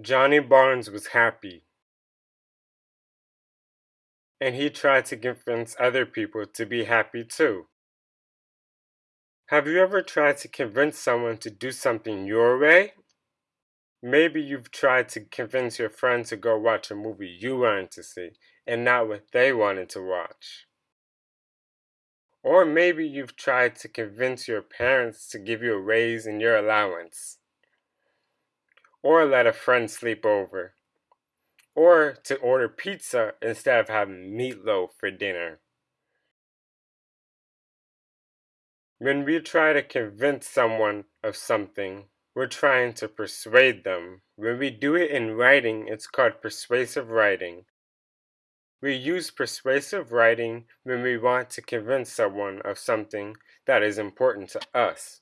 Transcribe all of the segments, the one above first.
Johnny Barnes was happy, and he tried to convince other people to be happy too. Have you ever tried to convince someone to do something your way? Maybe you've tried to convince your friend to go watch a movie you wanted to see and not what they wanted to watch. Or maybe you've tried to convince your parents to give you a raise in your allowance. Or let a friend sleep over. Or to order pizza instead of having meatloaf for dinner. When we try to convince someone of something, we're trying to persuade them. When we do it in writing, it's called persuasive writing. We use persuasive writing when we want to convince someone of something that is important to us,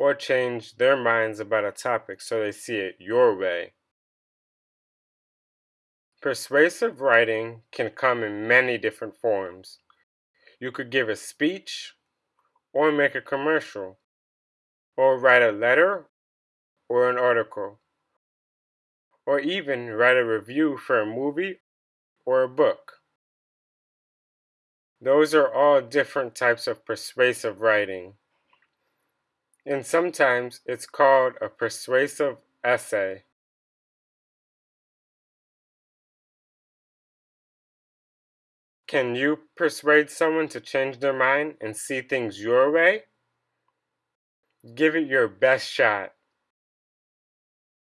or change their minds about a topic so they see it your way. Persuasive writing can come in many different forms. You could give a speech, or make a commercial, or write a letter or an article, or even write a review for a movie or a book. Those are all different types of persuasive writing. And sometimes it's called a persuasive essay. Can you persuade someone to change their mind and see things your way? Give it your best shot.